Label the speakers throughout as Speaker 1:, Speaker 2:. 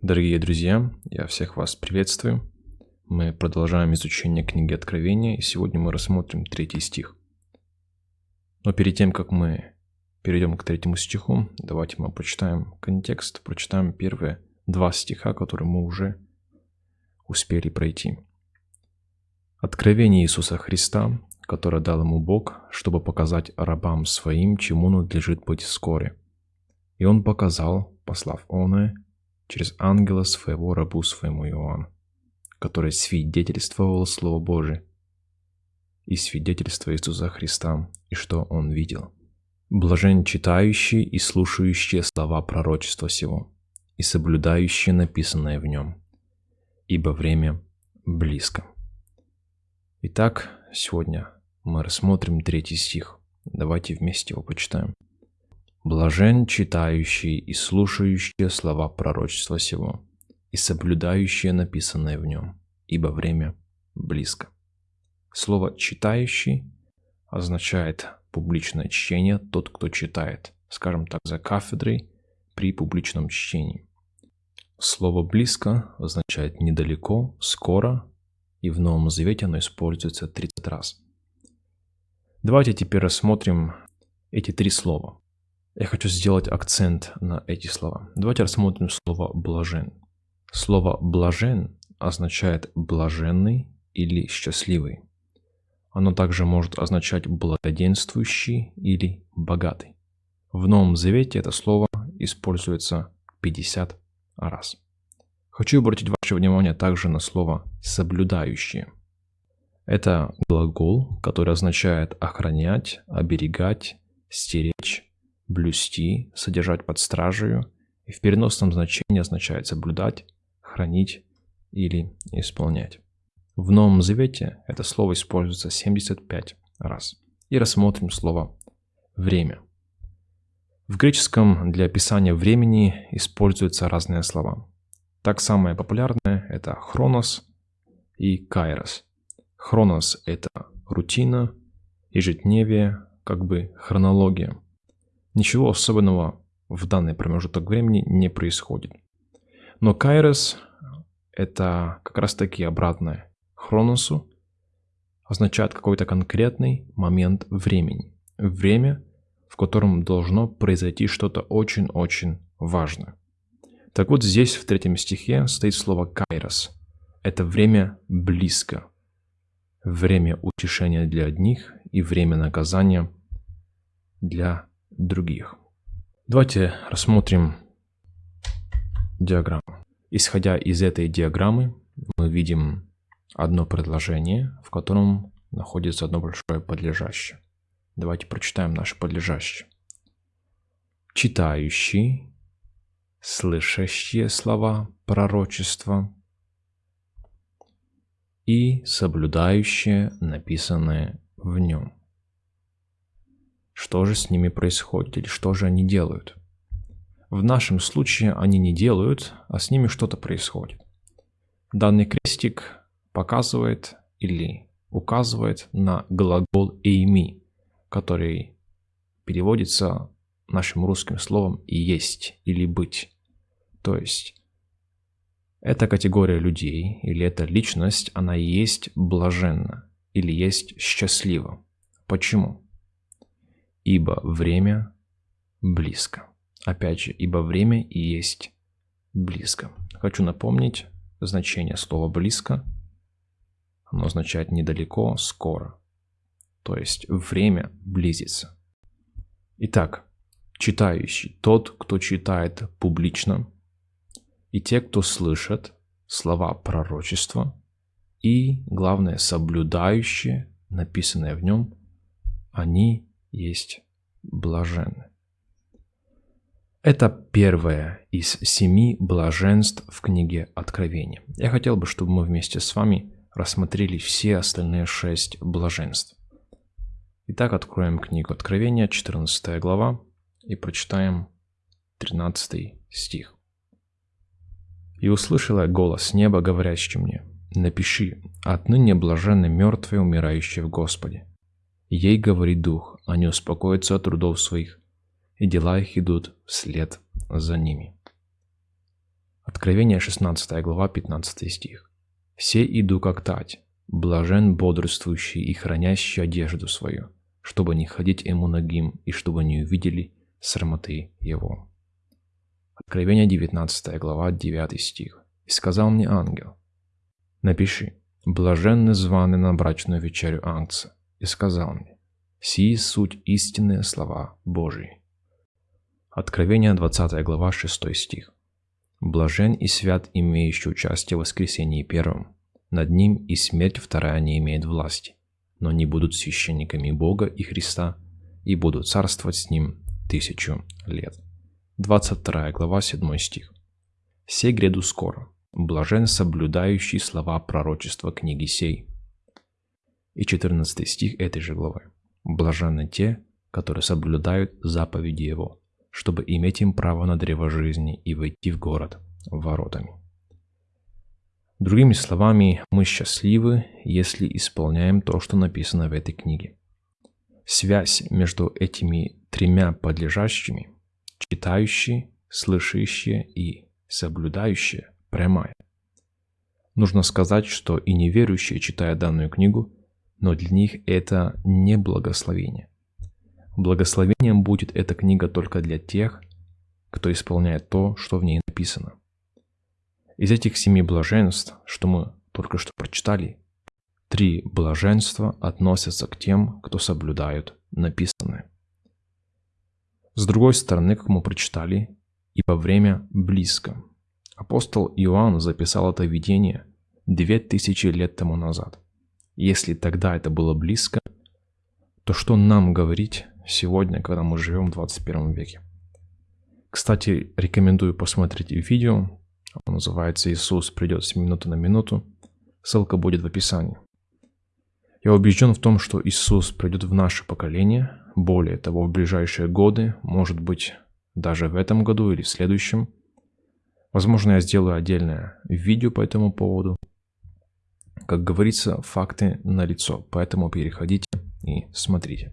Speaker 1: Дорогие друзья, я всех вас приветствую. Мы продолжаем изучение книги Откровения, и сегодня мы рассмотрим третий стих. Но перед тем, как мы перейдем к третьему стиху, давайте мы прочитаем контекст, прочитаем первые два стиха, которые мы уже успели пройти. Откровение Иисуса Христа, которое дал ему Бог, чтобы показать рабам своим, чему надлежит быть вскоре. И он показал, послав оное, через ангела своего рабу своему Иоанну, который свидетельствовал Слово Божие и свидетельство Иисуса Христа, и что он видел. Блажен читающий и слушающие слова пророчества сего, и соблюдающие написанное в нем, ибо время близко. Итак, сегодня мы рассмотрим третий стих. Давайте вместе его почитаем. Блажен читающий и слушающие слова пророчества сего, и соблюдающие написанное в нем, ибо время близко. Слово «читающий» означает публичное чтение, тот, кто читает, скажем так, за кафедрой при публичном чтении. Слово «близко» означает «недалеко», «скоро», и в Новом Завете оно используется 30 раз. Давайте теперь рассмотрим эти три слова. Я хочу сделать акцент на эти слова. Давайте рассмотрим слово «блажен». Слово «блажен» означает «блаженный» или «счастливый». Оно также может означать «благоденствующий» или «богатый». В Новом Завете это слово используется 50 раз. Хочу обратить ваше внимание также на слово «соблюдающие». Это глагол, который означает охранять, оберегать, стеречь, блюсти, содержать под стражей и в переносном значении означает соблюдать, хранить или исполнять. В Новом Завете это слово используется 75 раз. И рассмотрим слово «время». В греческом для описания времени используются разные слова. Так самое популярное – это хронос и кайрос. Хронос – это рутина, ежедневие, как бы хронология – Ничего особенного в данный промежуток времени не происходит. Но Кайрос – это как раз таки обратное Хроносу, означает какой-то конкретный момент времени. Время, в котором должно произойти что-то очень-очень важное. Так вот здесь в третьем стихе стоит слово «кайрос». Это время близко. Время утешения для одних и время наказания для других. Давайте рассмотрим диаграмму. Исходя из этой диаграммы, мы видим одно предложение, в котором находится одно большое подлежащее. Давайте прочитаем наше подлежащее. Читающий, слышащие слова пророчества и соблюдающие написанное в нем. Что же с ними происходит или что же они делают? В нашем случае они не делают, а с ними что-то происходит. Данный крестик показывает или указывает на глагол «эйми», который переводится нашим русским словом «есть» или «быть». То есть эта категория людей или эта личность, она есть блаженна или есть счастлива. Почему? Ибо время близко. Опять же, ибо время и есть близко. Хочу напомнить значение слова «близко». Оно означает недалеко, скоро. То есть время близится. Итак, читающий – тот, кто читает публично, и те, кто слышат слова пророчества, и, главное, соблюдающие, написанное в нем, они есть блаженны. Это первое из семи блаженств в книге Откровения. Я хотел бы, чтобы мы вместе с вами рассмотрели все остальные шесть блаженств. Итак, откроем книгу Откровения, 14 глава, и прочитаем 13 стих. «И услышала голос неба, говорящий мне, напиши, отныне блаженны мертвые, умирающие в Господе. Ей говорит дух, они успокоятся от трудов своих, и дела их идут вслед за ними. Откровение 16 глава 15 стих. «Все иду как тать, блажен бодрствующий и хранящий одежду свою, чтобы не ходить ему ногим и чтобы не увидели срамоты его». Откровение 19 глава 9 стих. «И сказал мне ангел, напиши, блаженны званы на брачную вечерю Ангца, и сказал мне, сии суть истинные слова Божии». Откровение 20 глава 6 стих. Блажен и свят, имеющий участие в воскресении первом. Над ним и смерть вторая не имеет власти, но они будут священниками Бога и Христа и будут царствовать с ним тысячу лет. 22 глава 7 стих. «Се гряду скоро, блажен соблюдающий слова пророчества книги сей». И 14 стих этой же главы. «Блаженны те, которые соблюдают заповеди Его, чтобы иметь им право на древо жизни и войти в город воротами. Другими словами, мы счастливы, если исполняем то, что написано в этой книге. Связь между этими тремя подлежащими, читающие, слышащие и соблюдающие, прямая. Нужно сказать, что и неверующие, читая данную книгу, но для них это не благословение – Благословением будет эта книга только для тех, кто исполняет то, что в ней написано. Из этих семи блаженств, что мы только что прочитали, три блаженства относятся к тем, кто соблюдают написанное. С другой стороны, как мы прочитали, ибо время близко. Апостол Иоанн записал это видение две тысячи лет тому назад. Если тогда это было близко, то что нам говорить сегодня, когда мы живем в 21 веке. Кстати, рекомендую посмотреть видео. Оно называется «Иисус придет с минуты на минуту». Ссылка будет в описании. Я убежден в том, что Иисус придет в наше поколение, более того, в ближайшие годы, может быть, даже в этом году или в следующем. Возможно, я сделаю отдельное видео по этому поводу. Как говорится, факты налицо, поэтому переходите и смотрите.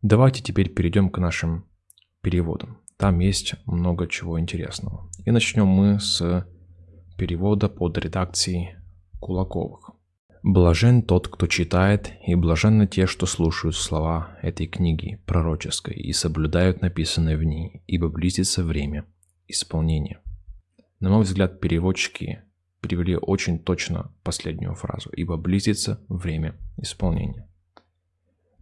Speaker 1: Давайте теперь перейдем к нашим переводам. Там есть много чего интересного. И начнем мы с перевода под редакцией Кулаковых. Блажен тот, кто читает, и блаженны те, что слушают слова этой книги пророческой и соблюдают написанное в ней, ибо близится время исполнения. На мой взгляд, переводчики перевели очень точно последнюю фразу, ибо близится время исполнения.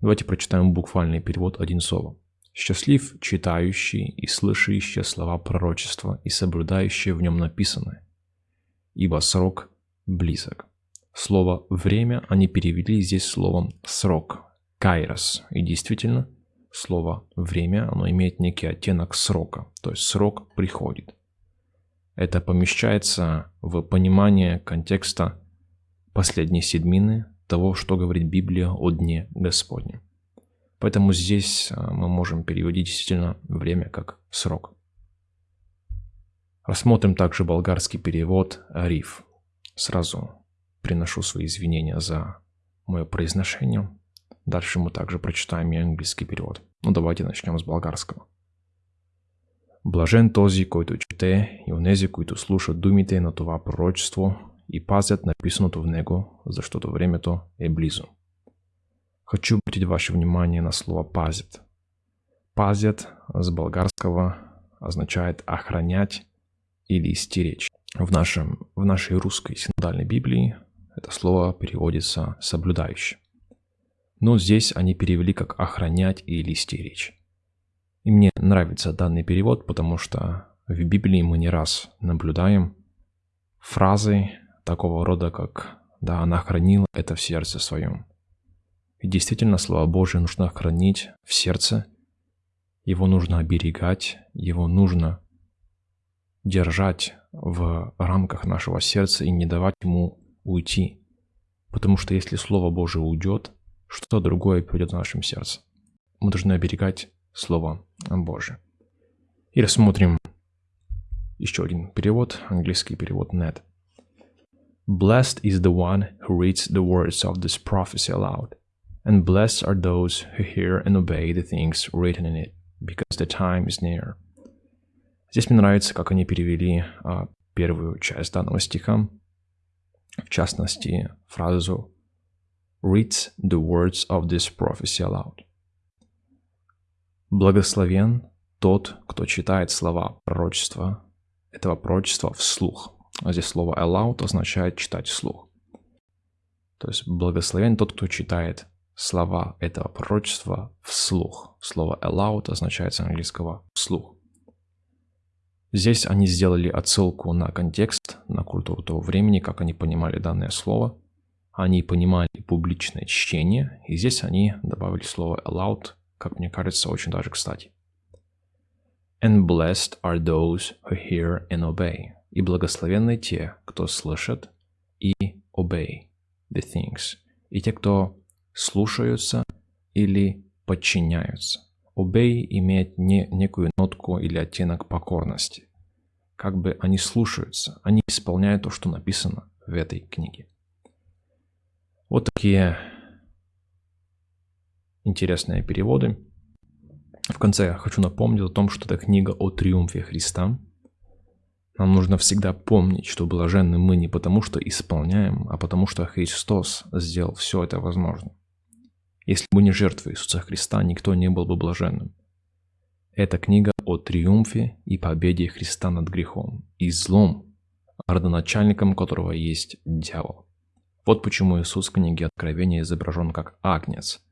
Speaker 1: Давайте прочитаем буквальный перевод один слово. «Счастлив читающий и слышащий слова пророчества и соблюдающий в нем написанное, ибо срок близок». Слово «время» они перевели здесь словом «срок», «кайрос». И действительно, слово «время» оно имеет некий оттенок срока, то есть срок приходит. Это помещается в понимание контекста последней седмины того, что говорит Библия о Дне Господнем. Поэтому здесь а, мы можем переводить действительно время как срок. Рассмотрим также болгарский перевод «Ариф». Сразу приношу свои извинения за мое произношение. Дальше мы также прочитаем и английский перевод. Ну давайте начнем с болгарского. Блажен този, който чете, и онези, които слушат думите на това пророчество и пазят написаното в него, защото времето е близо. Хочу обратить ваше внимание на слово «пазят». «Пазят» с болгарского означает «охранять» или «стеречь». В, нашем, в нашей русской синодальной Библии это слово переводится «соблюдающий». Но здесь они перевели как «охранять» или «стеречь». И мне нравится данный перевод, потому что в Библии мы не раз наблюдаем фразы, такого рода, как «да, она хранила это в сердце своем». И действительно, Слово Божие нужно хранить в сердце, его нужно оберегать, его нужно держать в рамках нашего сердца и не давать ему уйти. Потому что если Слово Божие уйдет, что-то другое придет в нашем сердце. Мы должны оберегать Слово Божие. И рассмотрим еще один перевод, английский перевод NET. Blessed is the one who reads the words of this prophecy aloud, and blessed are those who hear and obey the things written in it, because the time is near. Здесь мне нравится, как они перевели а, первую часть данного стиха, в частности, фразу «Read the words of this prophecy aloud». Благословен тот, кто читает слова пророчества, этого пророчества вслух. А здесь слово aloud означает читать вслух. То есть благословен тот, кто читает слова этого пророчества вслух. Слово aloud означает с английского вслух. Здесь они сделали отсылку на контекст, на культуру того времени, как они понимали данное слово. Они понимали публичное чтение, и здесь они добавили слово aloud, как мне кажется, очень даже кстати. And blessed are those who hear and obey. И благословенны те, кто слышит и obey the things. И те, кто слушаются или подчиняются. Obey имеет не, некую нотку или оттенок покорности. Как бы они слушаются, они исполняют то, что написано в этой книге. Вот такие интересные переводы. В конце я хочу напомнить о том, что это книга о триумфе Христа. Нам нужно всегда помнить, что блаженны мы не потому, что исполняем, а потому, что Христос сделал все это возможным. Если бы не жертва Иисуса Христа, никто не был бы блаженным. Это книга о триумфе и победе Христа над грехом и злом, родоначальником которого есть дьявол. Вот почему Иисус в книге Откровения изображен как агнец.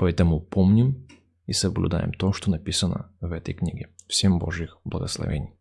Speaker 1: Поэтому помним и соблюдаем то, что написано в этой книге. Всем Божьих благословений.